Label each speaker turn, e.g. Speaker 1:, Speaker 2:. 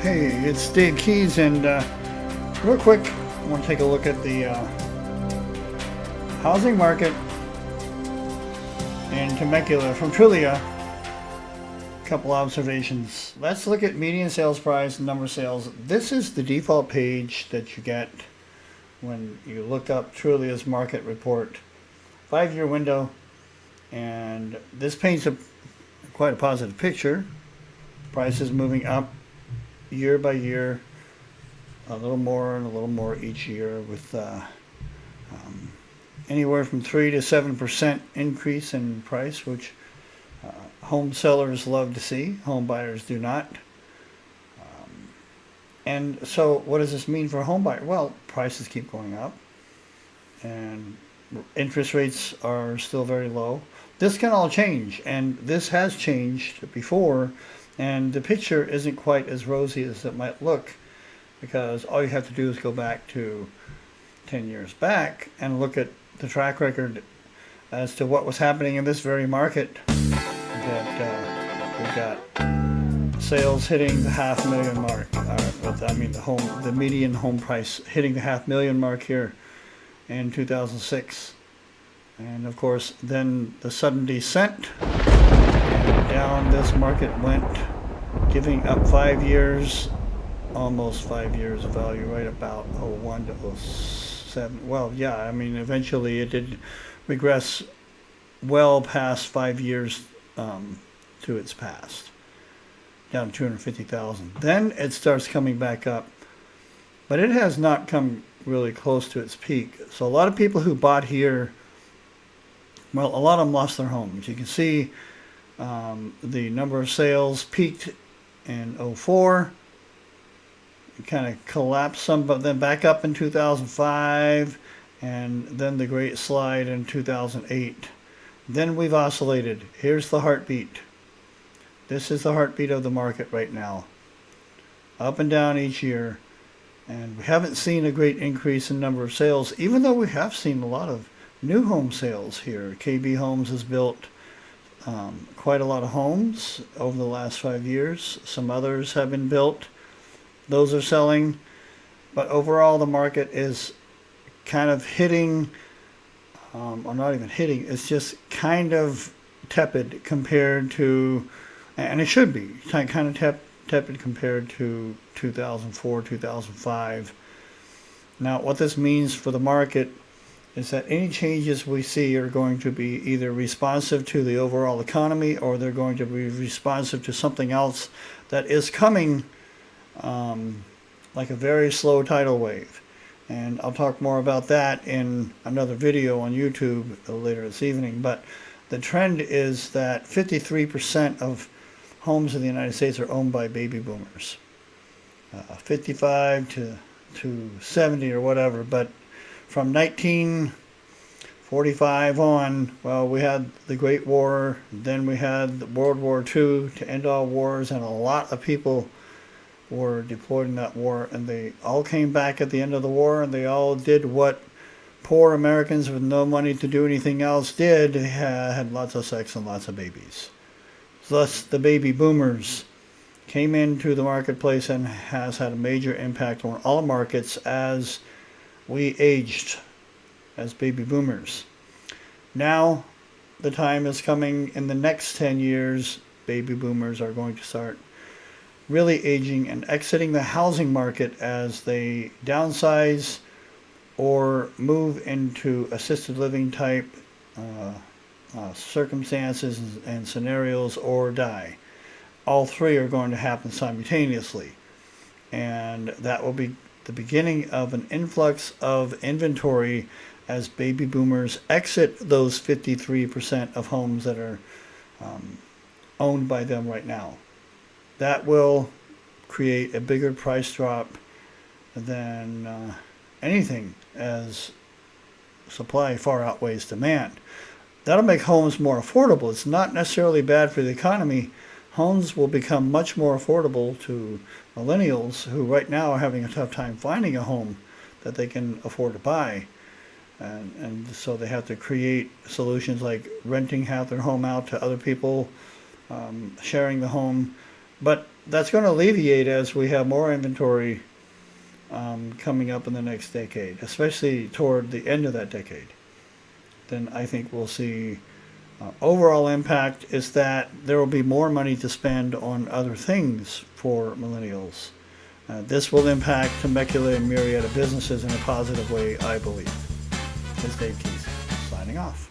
Speaker 1: Hey, it's Dave Keys, and uh, real quick, I want to take a look at the uh, housing market in Temecula from Trulia. Couple observations. Let's look at median sales price and number of sales. This is the default page that you get when you look up Trulia's market report. Five-year window, and this paints a quite a positive picture. Prices moving up year by year, a little more and a little more each year with uh, um, anywhere from 3 to 7% increase in price, which uh, home sellers love to see, home buyers do not. Um, and so what does this mean for a home buyer? Well, prices keep going up and interest rates are still very low. This can all change and this has changed before and the picture isn't quite as rosy as it might look because all you have to do is go back to 10 years back and look at the track record as to what was happening in this very market that uh, we got sales hitting the half million mark. Uh, I mean the home the median home price hitting the half million mark here in 2006 and of course then the sudden descent down this market went, giving up five years, almost five years of value, right about 01 to 07. Well, yeah, I mean, eventually it did regress well past five years um, to its past, down to 250,000. Then it starts coming back up, but it has not come really close to its peak. So a lot of people who bought here, well, a lot of them lost their homes. You can see um, the number of sales peaked in 04. Kind of collapsed some, but then back up in 2005, and then the great slide in 2008. Then we've oscillated. Here's the heartbeat. This is the heartbeat of the market right now. Up and down each year. And we haven't seen a great increase in number of sales, even though we have seen a lot of new home sales here. KB Homes has built um, quite a lot of homes over the last five years. Some others have been built. Those are selling. But overall, the market is kind of hitting, um, or not even hitting, it's just kind of tepid compared to, and it should be, kind of tep tepid compared to 2004, 2005. Now, what this means for the market is that any changes we see are going to be either responsive to the overall economy or they're going to be responsive to something else that is coming um, like a very slow tidal wave. And I'll talk more about that in another video on YouTube later this evening. But the trend is that 53% of homes in the United States are owned by baby boomers. Uh, 55 to, to 70 or whatever, but from 1945 on, well, we had the Great War, then we had World War II to end all wars, and a lot of people were deployed in that war, and they all came back at the end of the war, and they all did what poor Americans with no money to do anything else did, had lots of sex and lots of babies. Thus, the baby boomers came into the marketplace and has had a major impact on all markets as we aged as baby boomers. Now the time is coming in the next 10 years, baby boomers are going to start really aging and exiting the housing market as they downsize or move into assisted living type uh, uh, circumstances and scenarios or die. All three are going to happen simultaneously. And that will be the beginning of an influx of inventory as baby boomers exit those 53% of homes that are um, owned by them right now. That will create a bigger price drop than uh, anything as supply far outweighs demand. That'll make homes more affordable. It's not necessarily bad for the economy. Homes will become much more affordable to millennials who right now are having a tough time finding a home that they can afford to buy. And, and so they have to create solutions like renting half their home out to other people, um, sharing the home. But that's going to alleviate as we have more inventory um, coming up in the next decade, especially toward the end of that decade. Then I think we'll see uh, overall impact is that there will be more money to spend on other things for millennials. Uh, this will impact Temecula and myriad of businesses in a positive way, I believe. This is Dave Keys, signing off.